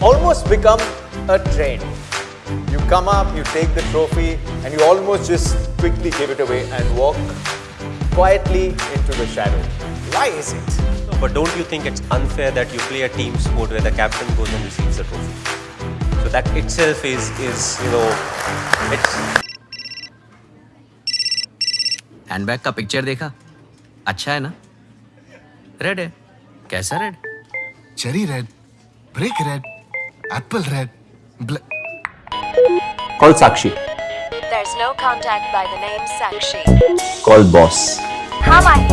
almost become a trend. You come up, you take the trophy, and you almost just quickly give it away and walk quietly into the shadow. Why is it? No, but don't you think it's unfair that you play a team sport where the captain goes and receives the trophy? So that itself is, is you know, it's handbag का picture देखा अच्छा है ना red है कैसा red Cherry red, Brick red, apple red, black. Call Sakshi. There's no contact by the name Sakshi. Call boss. How am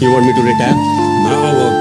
You want me to retire? Now or